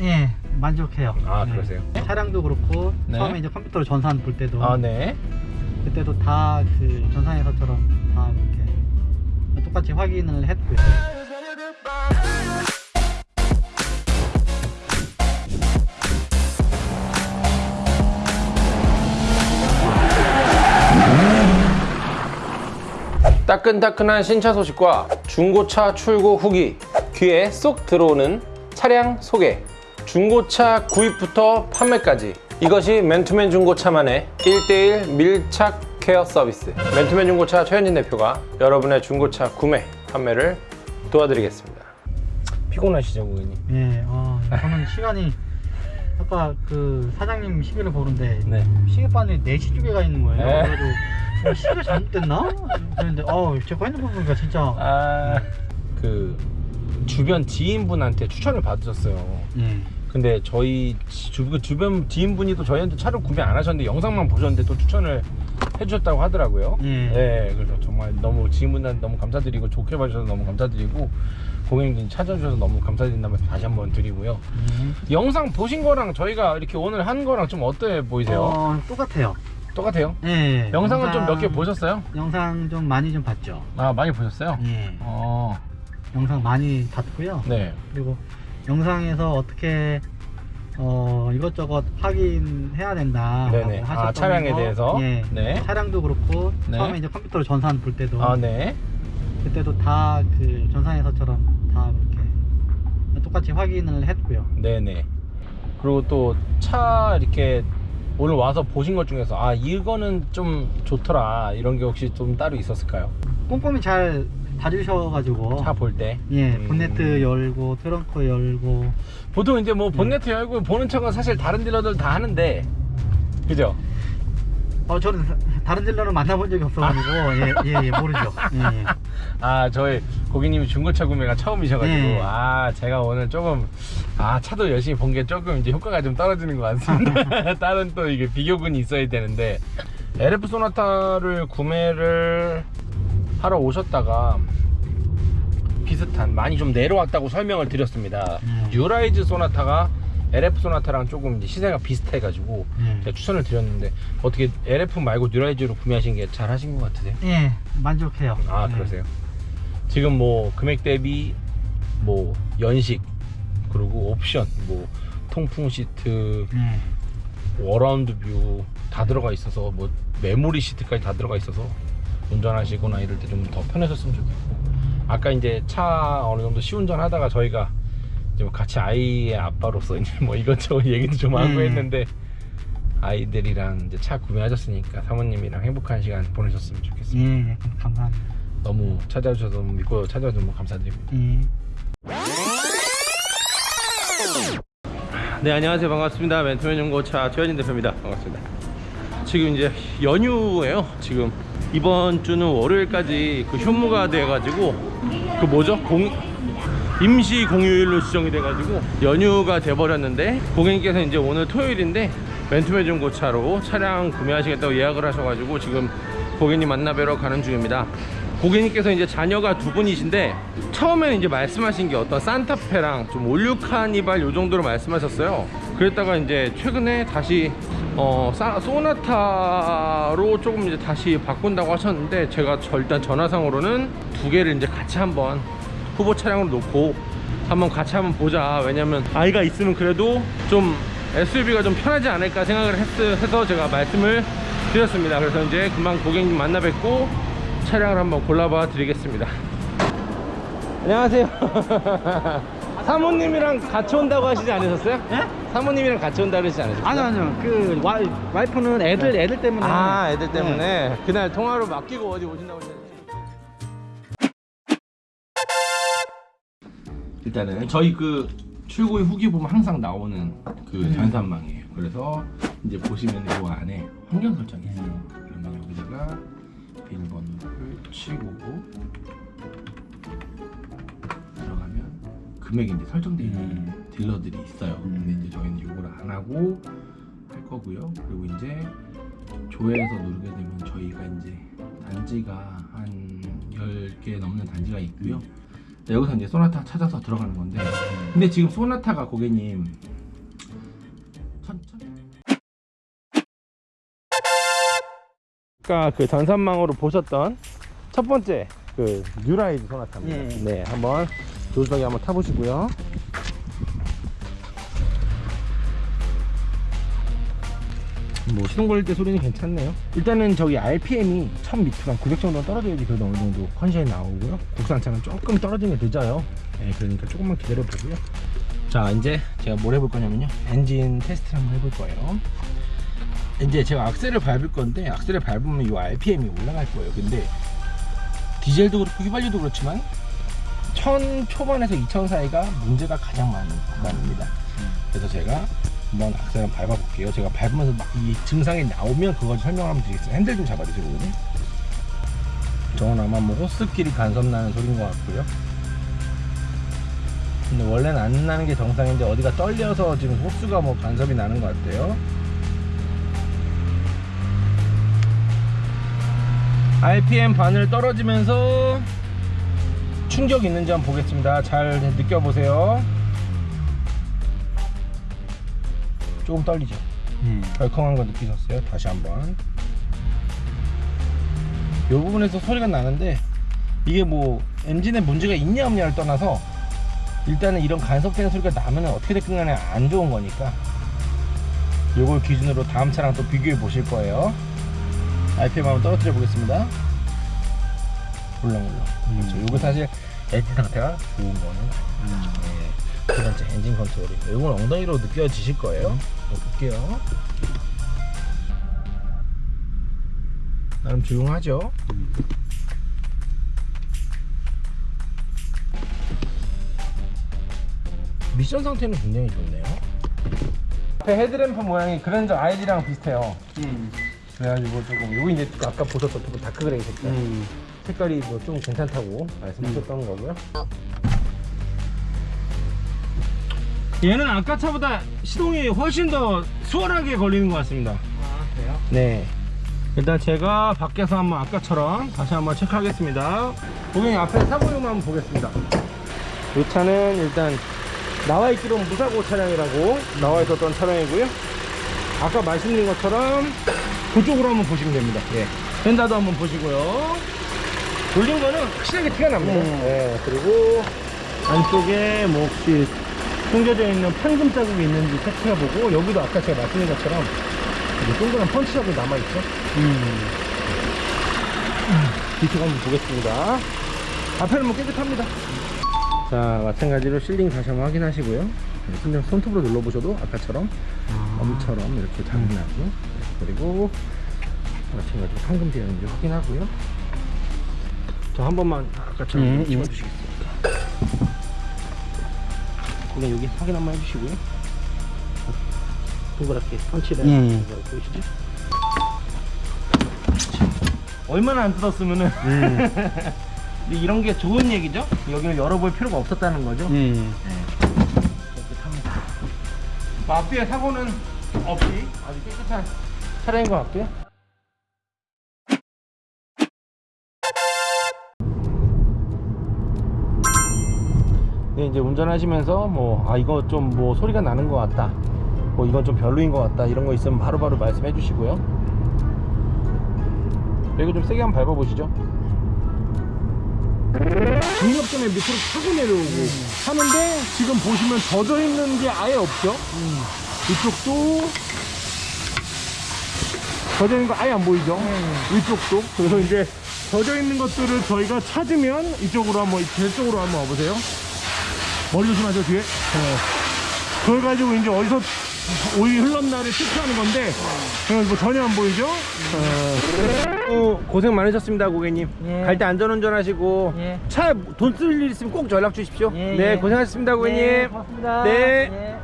예, 만족해요. 아, 네. 그러세요? 차량도 그렇고 네. 처음에 이제 컴퓨터로 전산 볼 때도 아, 네. 그때도 다 그 전산에서처럼 다 이렇게 똑같이 확인을 했고요. 따끈따끈한 신차 소식과 중고차 출고 후기 귀에 쏙 들어오는 차량 소개 중고차 구입부터 판매까지 이것이 맨투맨 중고차만의 1대1 밀착 케어 서비스 맨투맨 중고차 최현진 대표가 여러분의 중고차 구매 판매를 도와드리겠습니다 피곤하시죠 고객님? 예, 어, 저는 시간이 아까 그 사장님 시계를 보는데 네. 시계바늘 4시 쪽에 가 있는 거예요. 네. 그래가지고 어, 시계가 잘못됐나? 그랬는데 어, 제가 핸드폰 보니까 진짜 아... 그 주변 지인분한테 추천을 받으셨어요 예. 근데 저희 주, 그 주변 지인분이 또 저희한테 차를 구매 안 하셨는데 영상만 보셨는데 또 추천을 해주셨다고 하더라고요. 예. 네, 그래서 정말 너무 지인분한테 너무 감사드리고 좋게 봐주셔서 너무 감사드리고 고객님 찾아주셔서 너무 감사드린다면 다시 한번 드리고요. 예. 영상 보신 거랑 저희가 이렇게 오늘 한 거랑 좀 어때 보이세요? 어, 똑같아요. 똑같아요? 예. 영상은 좀몇 영상- 개 보셨어요? 영상 좀 많이 좀 봤죠. 아 많이 보셨어요? 예. 어, 영상 많이 봤고요. 네. 그리고 영상에서 어떻게 어 이것저것 확인해야 된다. 네네. 아, 차량에 대해서? 예. 네. 차량도 그렇고 네. 처음에 이제 컴퓨터로 전산 볼 때도 아 네. 그때도 다 그 전산에서처럼 다 그렇게 똑같이 확인을 했고요. 네네. 그리고 또 차 이렇게 오늘 와서 보신 것 중에서 아 이거는 좀 좋더라 이런 게 혹시 좀 따로 있었을까요? 꼼꼼히 잘 봐주셔가지고 차 볼 때. 예 음. 본네트 열고 트렁크 열고 보통 이제 뭐 네. 본네트 열고 보는 척은 사실 다른 딜러들 다 하는데 그죠? 어 저는 다른 딜러는 만나본 적이 없어가지고 예 예 예, 모르죠. 예, 예. 아 저희 고객님이 중고차 구매가 처음이셔가지고 네. 아 제가 오늘 조금 아 차도 열심히 본 게 조금 이제 효과가 좀 떨어지는 것 같습니다 다른 또 이게 비교군이 있어야 되는데 LF 쏘나타를 구매를 하러 오셨다가 비슷한 많이 좀 내려왔다고 설명을 드렸습니다 음. 뉴라이즈 쏘나타가 LF 쏘나타랑 조금 이제 시세가 비슷해 가지고 예. 제가 추천을 드렸는데 어떻게 LF 말고 뉴라이즈로 구매하신 게 잘 하신 것 같으세요? 예, 만족해요. 아 예. 그러세요 지금 뭐 금액 대비 뭐 연식 그리고 옵션 뭐 통풍 시트 예. around view 다 들어가 있어서 뭐 메모리 시트까지 다 들어가 있어서 운전하시거나 이럴 때 좀 더 편하셨으면 좋겠고 아까 이제 차 어느 정도 시운전 하다가 저희가 좀 같이 아이의 아빠로서 이제 뭐 이것저것 얘기도 좀 하고 음. 했는데 아이들이랑 이제 차 구매하셨으니까 사모님이랑 행복한 시간 보내셨으면 좋겠습니다. 예, 예, 감사합니다. 너무 찾아주셔서 너무 믿고 찾아주셔서 너무 감사드립니다. 예. 네 안녕하세요 반갑습니다 멘토맨 중고차 최현진 대표입니다 반갑습니다 지금 이제 연휴예요 지금 이번 주는 월요일까지 그 휴무가 돼가지고 그 뭐죠 공 임시 공휴일로 지정이 돼가지고 연휴가 돼버렸는데 고객님께서 이제 오늘 토요일인데 멘토맨 중고차로 차량 구매하시겠다고 예약을 하셔가지고 지금 고객님 만나뵈러 가는 중입니다. 고객님께서 이제 자녀가 두 분이신데 처음에는 이제 말씀하신 게 어떤 산타페랑 좀 올류 카니발 요 정도로 말씀하셨어요. 그랬다가 이제 최근에 다시 어 사- 소나타로 조금 이제 다시 바꾼다고 하셨는데 제가 저 일단 전화상으로는 두 개를 이제 같이 한번 후보 차량으로 놓고 한번 같이 한번 보자 왜냐면 아이가 있으면 그래도 좀 SUV가 좀 편하지 않을까 생각을 했, 해서 제가 말씀을 드렸습니다 그래서 이제 금방 고객님 만나 뵙고 차량을 한번 골라봐 드리겠습니다 안녕하세요 사모님이랑 같이 온다고 하시지 않으셨어요? 예? 사모님이랑 같이 온다 그러시지 않으셨어요? 아니요, 아니요. 그 와이, 와이프는 애들 애들 때문에 아 애들 때문에 네. 그날 통화로 맡기고 어디 오신다고 하셨는데 일단은. 저희 그 출고의 후기 보면 항상 나오는 그 전산망이에요. 그래서 이제 보시면 이 안에 환경 설정이 있어요. 그러면 여기다가 비밀번호를 치고 들어가면 금액이 이제 설정되어 있는 딜러들이 있어요. 근데 이제 저희는 이걸 안 하고 할 거고요. 그리고 이제 조회해서 누르게 되면 저희가 이제 단지가 한 10개 넘는 단지가 있고요. 네, 여기서 이제 소나타 찾아서 들어가는 건데 근데 지금 소나타가 고객님 천천 아까 그 전산망으로 보셨던 첫 번째 그 뉴라이드 소나타입니다. 예. 네, 한번 조수석에 한번 타보시고요. 뭐 시동 걸릴 때 소리는 괜찮네요. 일단은 저기 RPM이 1000m, 한900 정도 떨어져야지 그래도 어느 정도 컨디션이 나오고요. 국산차는 조금 떨어지면 늦어요. 네, 그러니까 조금만 기다려 보고요. 자, 이제 제가 뭘 해볼 거냐면요. 엔진 테스트를 한번 해볼 거예요. 이제 제가 악셀을 밟을 건데 악셀을 밟으면 이 RPM이 올라갈 거예요. 근데 디젤도 그렇고 휘발유도 그렇지만 1000 초반에서 2000 사이가 문제가 가장 많은 구간입니다. 그래서 제가 한번 악셀을 밟아볼게요. 제가 밟으면서 막 이 증상이 나오면 그걸 한번 드리겠습니다. 핸들 좀 잡아주세요, 고객님. 저건 아마 뭐 호스끼리 간섭 나는 소리인 것 같고요. 근데 원래는 안 나는 게 정상인데 어디가 떨려서 지금 호스가 뭐 간섭이 나는 것 같아요. RPM 바늘 떨어지면서 충격 있는지 한번 보겠습니다. 잘 느껴보세요. 조금 떨리죠? 음. 덜컹한 거 느끼셨어요? 다시 한번. 이 부분에서 소리가 나는데 이게 뭐 엔진에 문제가 있냐 없냐를 떠나서 일단은 이런 간섭되는 소리가 나면 어떻게 됐든 간에 안 좋은 거니까 요걸 기준으로 다음 차랑 또 비교해 보실 거예요. RPM 한번 떨어뜨려 보겠습니다. 울렁울렁. 그렇죠. 요거 사실 엔진 상태가 좋은 거는 아니에요. 네. 두 번째 엔진 컨트롤이. 이건 엉덩이로 느껴지실 거예요. 이거 볼게요. 나름 조용하죠. 미션 상태는 굉장히 좋네요. 앞에 헤드램프 모양이 그랜저 IG랑 비슷해요. 음. 그래가지고 조금 요거 이제 아까 보셨던 그 dark gray 색깔 음. 색깔이 뭐 좀 괜찮다고 말씀하셨던 거고요. 얘는 아까 차보다 시동이 훨씬 더 수월하게 걸리는 것 같습니다. 아, 그래요? 네. 일단 제가 밖에서 한번 아까처럼 다시 한번 체크하겠습니다. 고객님 앞에 사고용만 한번 보겠습니다. 이 차는 일단 나와 있기로는 무사고 차량이라고 나와 있었던 차량이고요. 아까 말씀드린 것처럼 그쪽으로 한번 보시면 됩니다. 예. 펜다도 한번 보시고요. 돌린 거는 확실하게 티가 납니다. 음. 예. 그리고 안쪽에 뭐 혹시 숨겨져 있는 판금 자국이 있는지 체크해보고 여기도 아까 제가 말씀드린 것처럼 동그란 펀치 자국이 남아있죠. 음. 뒤쪽 한번 보겠습니다. 앞에는 뭐 깨끗합니다. 자, 마찬가지로 실링 다시 한번 확인하시고요. 네, 그냥 손톱으로 눌러보셔도 아까처럼 아. 엄처럼 이렇게 나고 네, 그리고 마찬가지로 황금 되어 있는지 확인하고요. 저한 번만 아까처럼 음, 좀 찍어주시겠습니까? 그냥 여기 확인 한번 해주시고요. 동그랗게 펀치를 음. 보이시죠? 얼마나 안 뜯었으면은 음. 근데 이런 게 좋은 얘기죠? 여기를 열어볼 필요가 없었다는 거죠? 음. 이렇게 탑니다. 뭐 앞뒤에 사고는 없이 아주 깨끗한 차량인 것 같고요. 네, 이제 운전하시면서 뭐, 아, 이거 좀 뭐 소리가 나는 것 같다. 뭐, 이건 좀 별로인 것 같다. 이런 거 있으면 바로바로 말씀해 주시고요. 이거 좀 세게 한번 밟아보시죠. 중력점에 밑으로 타고 내려오고 하는데 지금 보시면 젖어 있는 게 아예 없죠. 이쪽도 젖어 있는 거 아예 안 보이죠. 이쪽도 그래서 이제 젖어 있는 것들을 저희가 찾으면 이쪽으로 한번 제 쪽으로 한번 와보세요. 머리 조심하세요 뒤에. 어. 그걸 가지고 이제 어디서 오이 흘렀나를 체크하는 건데 어, 뭐 전혀 안 보이죠? 어, 고생 많으셨습니다 고객님 예. 갈때 안전운전 하시고 예. 차돈쓸 일 있으면 꼭 연락 주십시오 예, 네 예. 고생하셨습니다 고객님 네, 고맙습니다. 네.